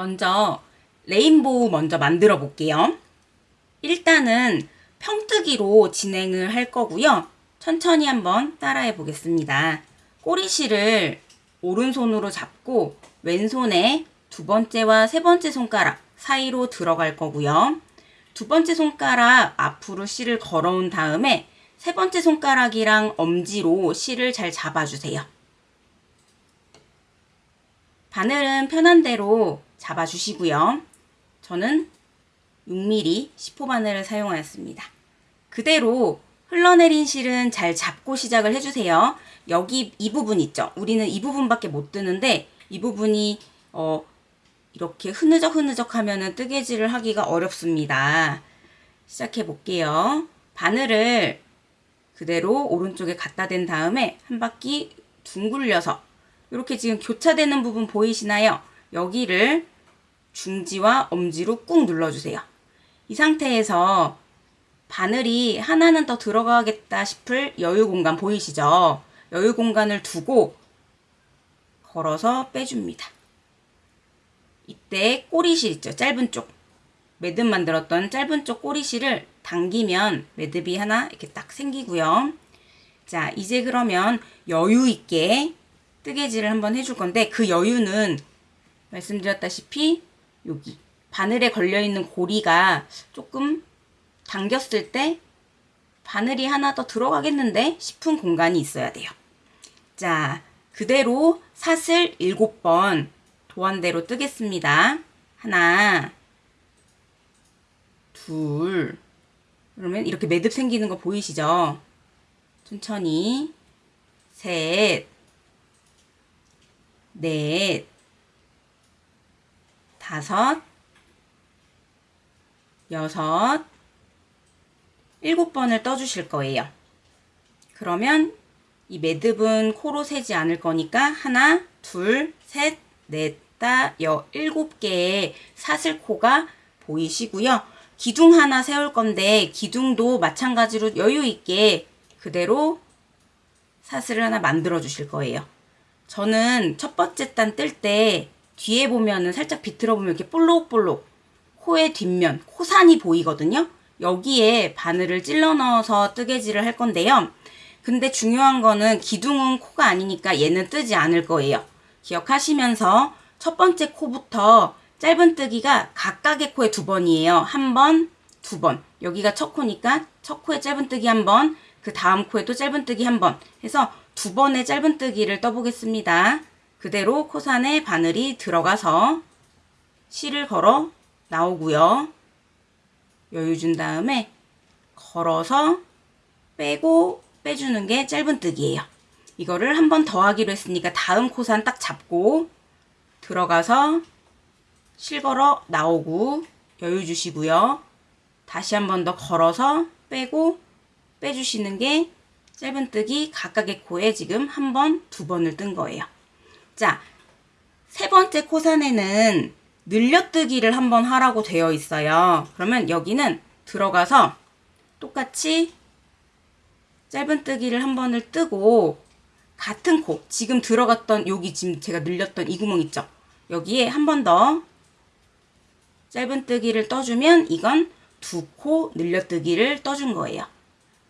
먼저 레인보우 먼저 만들어 볼게요. 일단은 평뜨기로 진행을 할 거고요. 천천히 한번 따라해 보겠습니다. 꼬리실을 오른손으로 잡고 왼손에 두 번째와 세 번째 손가락 사이로 들어갈 거고요. 두 번째 손가락 앞으로 실을 걸어온 다음에 세 번째 손가락이랑 엄지로 실을 잘 잡아주세요. 바늘은 편한 대로 잡아주시고요. 저는 6mm 10호 바늘을 사용하였습니다. 그대로 흘러내린 실은 잘 잡고 시작을 해주세요. 여기 이 부분 있죠? 우리는 이 부분밖에 못 뜨는데 이 부분이 어, 이렇게 흐느적 흐느적 하면은 뜨개질을 하기가 어렵습니다. 시작해 볼게요. 바늘을 그대로 오른쪽에 갖다 댄 다음에 한 바퀴 둥글려서 이렇게 지금 교차되는 부분 보이시나요? 여기를 중지와 엄지로 꾹 눌러주세요. 이 상태에서 바늘이 하나는 더 들어가겠다 싶을 여유 공간 보이시죠? 여유 공간을 두고 걸어서 빼줍니다. 이때 꼬리실 있죠? 짧은 쪽. 매듭 만들었던 짧은 쪽 꼬리실을 당기면 매듭이 하나 이렇게 딱 생기고요. 자, 이제 그러면 여유 있게 뜨개질을 한번 해줄 건데 그 여유는 말씀드렸다시피 여기 바늘에 걸려있는 고리가 조금 당겼을 때 바늘이 하나 더 들어가겠는데 싶은 공간이 있어야 돼요. 자, 그대로 사슬 7번 도안대로 뜨겠습니다. 하나, 둘, 그러면 이렇게 매듭 생기는 거 보이시죠? 천천히, 셋, 넷, 다섯, 여섯, 일곱 번을 떠주실 거예요. 그러면 이 매듭은 코로 세지 않을 거니까 하나, 둘, 셋, 넷, 다, 여, 일곱 개의 사슬코가 보이시고요. 기둥 하나 세울 건데 기둥도 마찬가지로 여유 있게 그대로 사슬을 하나 만들어 주실 거예요. 저는 첫 번째 단 뜰 때 뒤에 보면은 살짝 비틀어 보면 이렇게 볼록볼록 코의 뒷면, 코산이 보이거든요. 여기에 바늘을 찔러 넣어서 뜨개질을 할 건데요. 근데 중요한 거는 기둥은 코가 아니니까 얘는 뜨지 않을 거예요. 기억하시면서 첫 번째 코부터 짧은 뜨기가 각각의 코에 두 번이에요. 한 번, 두 번. 여기가 첫 코니까 첫 코에 짧은 뜨기 한 번, 그 다음 코에도 짧은 뜨기 한 번 해서 두 번의 짧은 뜨기를 떠보겠습니다. 그대로 코산에 바늘이 들어가서 실을 걸어 나오고요. 여유 준 다음에 걸어서 빼고 빼주는 게 짧은뜨기예요. 이거를 한 번 더 하기로 했으니까 다음 코산 딱 잡고 들어가서 실 걸어 나오고 여유 주시고요. 다시 한 번 더 걸어서 빼고 빼주시는 게 짧은뜨기 각각의 코에 지금 한 번, 두 번을 뜬 거예요. 자, 세 번째 코산에는 늘려뜨기를 한번 하라고 되어 있어요. 그러면 여기는 들어가서 똑같이 짧은뜨기를 한 번을 뜨고 같은 코, 지금 들어갔던 여기 지금 제가 늘렸던 이 구멍 있죠? 여기에 한 번 더 짧은뜨기를 떠주면 이건 두 코 늘려뜨기를 떠준 거예요.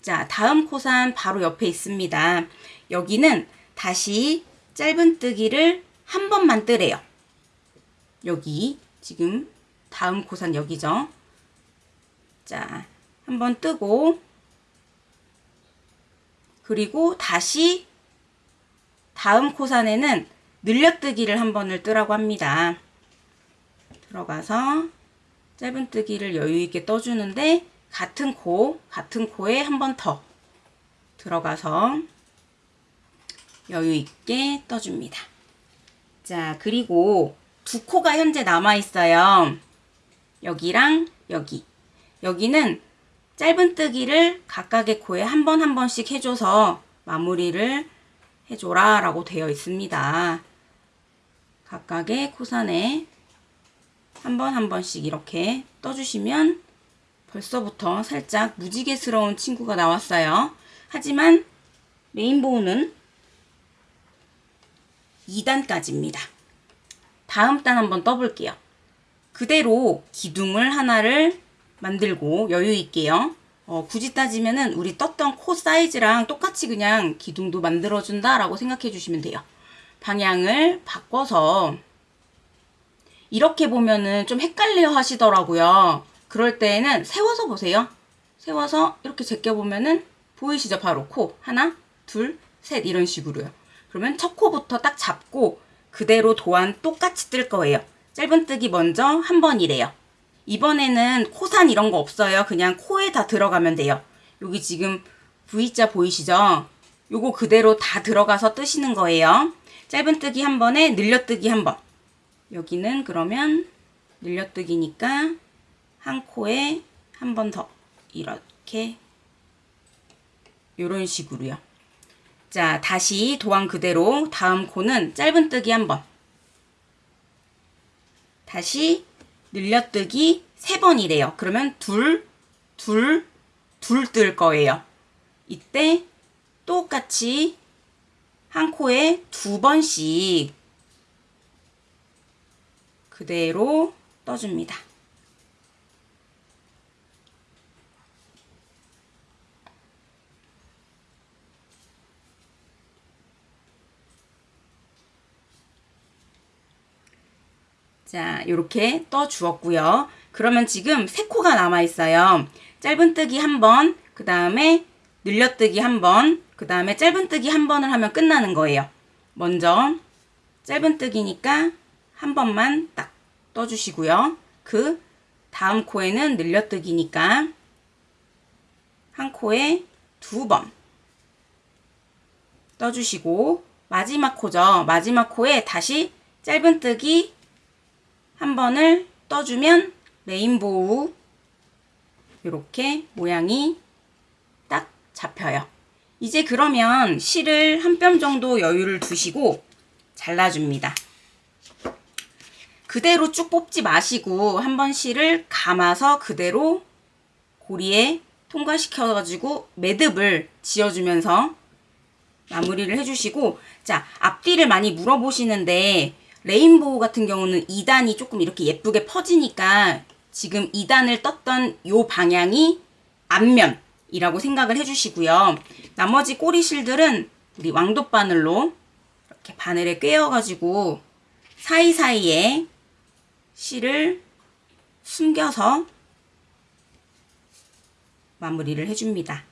자, 다음 코산 바로 옆에 있습니다. 여기는 다시 짧은뜨기를 한 번만 뜨래요. 여기 지금 다음 코산 여기죠. 자, 한 번 뜨고 그리고 다시 다음 코산에는 늘려뜨기를 한 번을 뜨라고 합니다. 들어가서 짧은뜨기를 여유있게 떠주는데 같은 코, 같은 코에 한 번 더 들어가서 여유있게 떠줍니다. 자, 그리고 두 코가 현재 남아있어요. 여기랑 여기. 여기는 짧은뜨기를 각각의 코에 한 번 한 번씩 해줘서 마무리를 해줘라 라고 되어 있습니다. 각각의 코산에 한 번 한 번씩 이렇게 떠주시면 벌써부터 살짝 무지개스러운 친구가 나왔어요. 하지만 메인보우는 2단까지입니다. 다음 단 한번 떠볼게요. 그대로 기둥을 하나를 만들고 여유 있게요. 어, 굳이 따지면은 우리 떴던 코 사이즈랑 똑같이 그냥 기둥도 만들어준다 라고 생각해 주시면 돼요. 방향을 바꿔서 이렇게 보면은 좀 헷갈려 하시더라고요. 그럴 때에는 세워서 보세요. 세워서 이렇게 제껴보면은 보이시죠? 바로 코. 하나, 둘, 셋 이런 식으로요. 그러면 첫 코부터 딱 잡고 그대로 도안 똑같이 뜰 거예요. 짧은뜨기 먼저 한 번이래요. 이번에는 코산 이런 거 없어요. 그냥 코에 다 들어가면 돼요. 여기 지금 V자 보이시죠? 요거 그대로 다 들어가서 뜨시는 거예요. 짧은뜨기 한 번에 늘려뜨기 한 번. 여기는 그러면 늘려뜨기니까 한 코에 한 번 더 이렇게 요런 식으로요. 자, 다시 도안 그대로 다음 코는 짧은뜨기 한 번. 다시 늘려뜨기 세 번이래요. 그러면 둘, 둘, 둘 뜰 거예요. 이때 똑같이 한 코에 두 번씩 그대로 떠줍니다. 자, 이렇게 떠 주었고요. 그러면 지금 세 코가 남아 있어요. 짧은뜨기 한 번, 그 다음에 늘려뜨기 한 번, 그 다음에 짧은뜨기 한 번을 하면 끝나는 거예요. 먼저 짧은뜨기니까 한 번만 딱 떠주시고요. 그 다음 코에는 늘려뜨기니까 한 코에 두 번 떠주시고 마지막 코죠. 마지막 코에 다시 짧은뜨기 한 번을 떠주면 레인보우 이렇게 모양이 딱 잡혀요. 이제 그러면 실을 한 뼘 정도 여유를 두시고 잘라줍니다. 그대로 쭉 뽑지 마시고 한 번 실을 감아서 그대로 고리에 통과시켜가지고 매듭을 지어주면서 마무리를 해주시고 자 앞뒤를 많이 물어보시는데 레인보우 같은 경우는 2단이 조금 이렇게 예쁘게 퍼지니까 지금 2단을 떴던 요 방향이 앞면이라고 생각을 해주시고요. 나머지 꼬리 실들은 우리 왕돗 바늘로 이렇게 바늘에 꿰어가지고 사이사이에 실을 숨겨서 마무리를 해줍니다.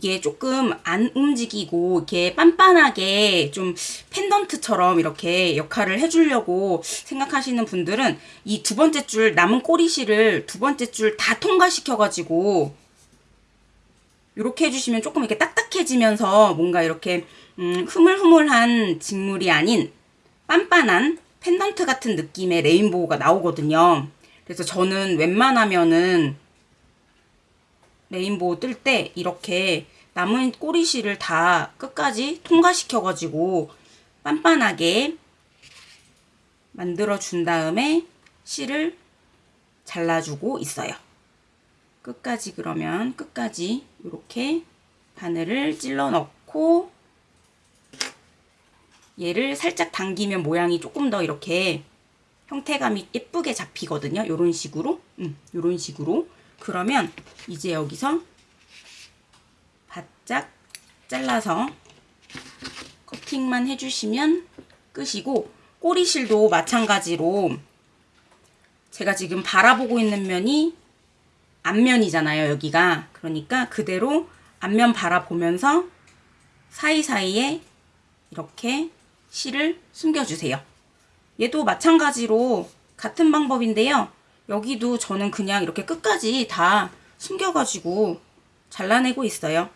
이게 조금 안 움직이고 이렇게 빤빤하게 좀 펜던트처럼 이렇게 역할을 해주려고 생각하시는 분들은 이 두 번째 줄 남은 꼬리실을 두 번째 줄 다 통과시켜가지고 이렇게 해주시면 조금 이렇게 딱딱해지면서 뭔가 이렇게 음, 흐물흐물한 직물이 아닌 빤빤한 펜던트 같은 느낌의 레인보우가 나오거든요. 그래서 저는 웬만하면은 레인보우 뜰 때 이렇게 남은 꼬리실을 다 끝까지 통과시켜가지고 빤빤하게 만들어 준 다음에 실을 잘라주고 있어요. 끝까지 그러면 끝까지 이렇게 바늘을 찔러 넣고 얘를 살짝 당기면 모양이 조금 더 이렇게 형태감이 예쁘게 잡히거든요. 이런 식으로, 음, 이런 식으로. 그러면 이제 여기서 바짝 잘라서 커팅만 해주시면 끝이고 꼬리실도 마찬가지로 제가 지금 바라보고 있는 면이 앞면이잖아요 여기가. 그러니까 그대로 앞면 바라보면서 사이사이에 이렇게 실을 숨겨주세요. 얘도 마찬가지로 같은 방법인데요 여기도 저는 그냥 이렇게 끝까지 다 숨겨가지고 잘라내고 있어요.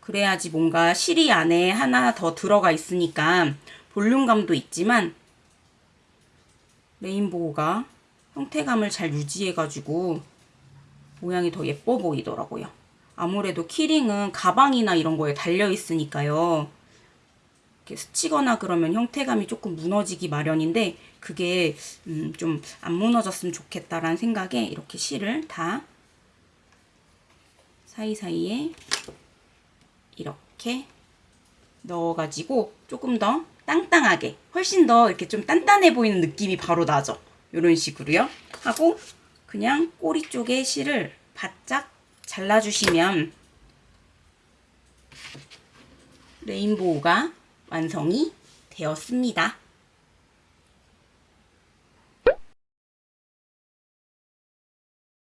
그래야지 뭔가 실이 안에 하나 더 들어가 있으니까 볼륨감도 있지만 레인보우가 형태감을 잘 유지해가지고 모양이 더 예뻐 보이더라고요. 아무래도 키링은 가방이나 이런 거에 달려 있으니까요. 이렇게 스치거나 그러면 형태감이 조금 무너지기 마련인데 그게 음, 좀 안 무너졌으면 좋겠다라는 생각에 이렇게 실을 다 사이사이에 이렇게 넣어가지고 조금 더 땅땅하게 훨씬 더 이렇게 좀 단단해 보이는 느낌이 바로 나죠. 이런 식으로요. 하고 그냥 꼬리 쪽에 실을 바짝 잘라주시면 레인보우가 완성이 되었습니다.